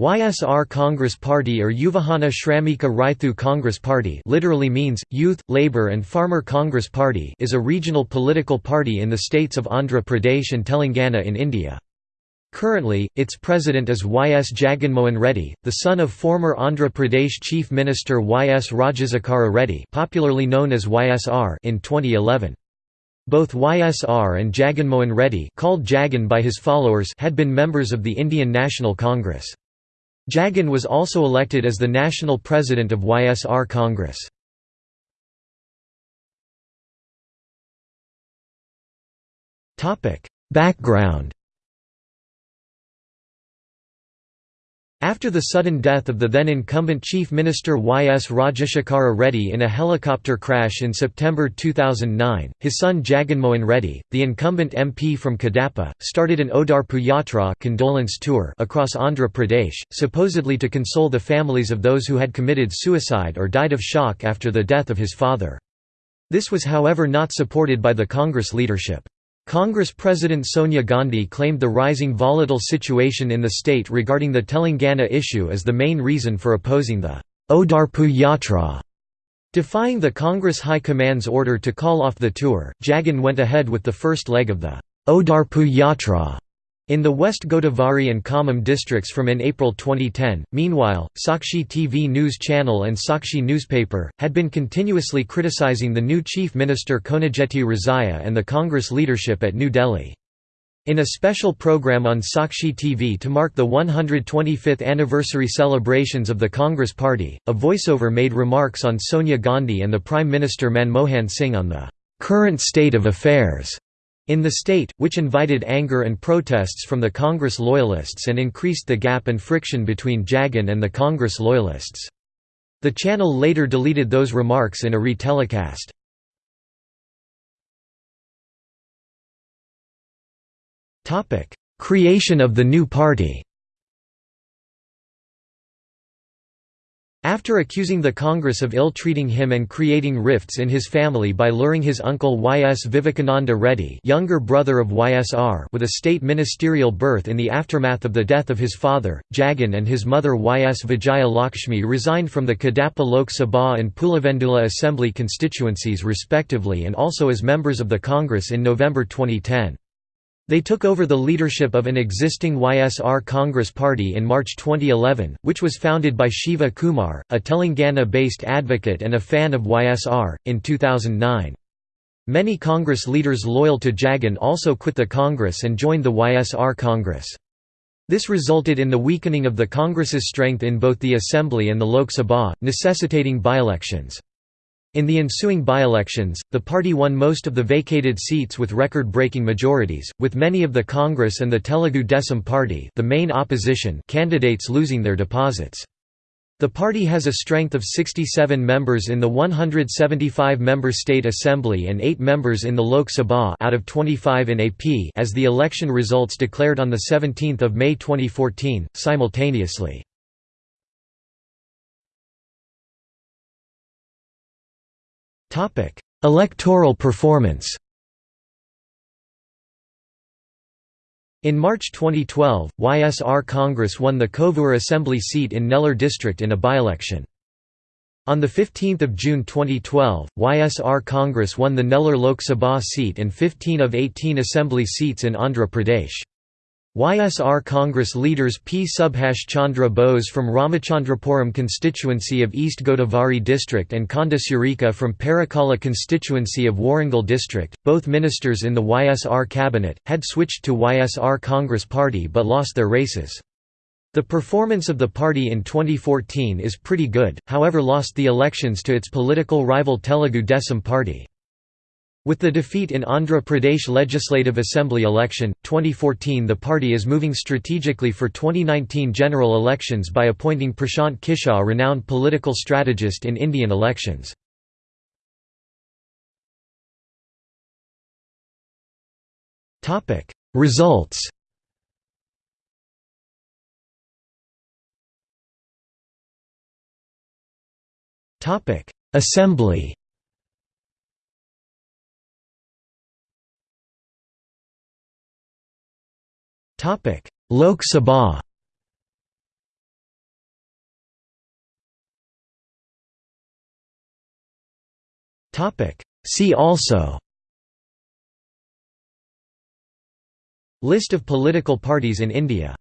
YSR Congress Party or Yuvajana Shramika Raithu Congress Party literally means, Youth, Labour and Farmer Congress Party is a regional political party in the states of Andhra Pradesh and Telangana in India. Currently, its president is Y. S. Jaganmohan Reddy, the son of former Andhra Pradesh Chief Minister Y. S. Rajasekhara Reddy popularly known as YSR in 2011. Both YSR and Jaganmohan Reddy called Jagan by his followers had been members of the Indian National Congress. Jagan was also elected as the national president of YSR Congress. Background After the sudden death of the then incumbent Chief Minister Y. S. Rajasekhara Reddy in a helicopter crash in September 2009, his son Jaganmohan Reddy, the incumbent MP from Kadapa, started an Odarpu Yatra condolence tour across Andhra Pradesh, supposedly to console the families of those who had committed suicide or died of shock after the death of his father. This was however not supported by the Congress leadership. Congress President Sonia Gandhi claimed the rising volatile situation in the state regarding the Telangana issue as the main reason for opposing the Odarpu Yatra. Defying the Congress High Command's order to call off the tour, Jagan went ahead with the first leg of the Odarpu Yatra in the West Godavari and Khammam districts from in April 2010. Meanwhile, Sakshi TV news channel and Sakshi newspaper had been continuously criticizing the new Chief Minister Konijeti Rosaiah and the Congress leadership at New Delhi. In a special program on Sakshi TV to mark the 125th anniversary celebrations of the Congress Party, a voiceover made remarks on Sonia Gandhi and the Prime Minister Manmohan Singh on the current state of affairs in the state, which invited anger and protests from the Congress loyalists and increased the gap and friction between Jagan and the Congress loyalists. The channel later deleted those remarks in a retelecast. Creation of the new party After accusing the Congress of ill-treating him and creating rifts in his family by luring his uncle Y. S. Vivekananda Reddy younger brother of YSR with a state ministerial berth in the aftermath of the death of his father, Jagan and his mother Y. S. Vijaya Lakshmi resigned from the Kadapa Lok Sabha and Pulivendula Assembly constituencies respectively and also as members of the Congress in November 2010. They took over the leadership of an existing YSR Congress party in March 2011, which was founded by Shiva Kumar, a Telangana-based advocate and a fan of YSR, in 2009. Many Congress leaders loyal to Jagan also quit the Congress and joined the YSR Congress. This resulted in the weakening of the Congress's strength in both the Assembly and the Lok Sabha, necessitating by-elections. In the ensuing by-elections, the party won most of the vacated seats with record-breaking majorities, with many of the Congress and the Telugu Desam Party the main opposition candidates losing their deposits. The party has a strength of 67 members in the 175-member state assembly and 8 members in the Lok Sabha out of 25 in AP as the election results declared on 17 May 2014, simultaneously. Topic: Electoral performance. In March 2012, YSR Congress won the Kovur Assembly seat in Nellore district in a by-election. On 15 June 2012, YSR Congress won the Nellore Lok Sabha seat and 15 of 18 assembly seats in Andhra Pradesh. YSR Congress leaders P. Subhash Chandra Bose from Ramachandrapuram constituency of East Godavari district and Konda Surekha from Parakala constituency of Warangal district, both ministers in the YSR cabinet, had switched to YSR Congress party but lost their races. The performance of the party in 2014 is pretty good, however lost the elections to its political rival Telugu Desam party. With the defeat in Andhra Pradesh Legislative Assembly election, 2014 the party is moving strategically for 2019 general elections by appointing Prashant Kishore renowned political strategist in Indian elections. Results Assembly Topic: Lok Sabha. Topic: See also. List of political parties in India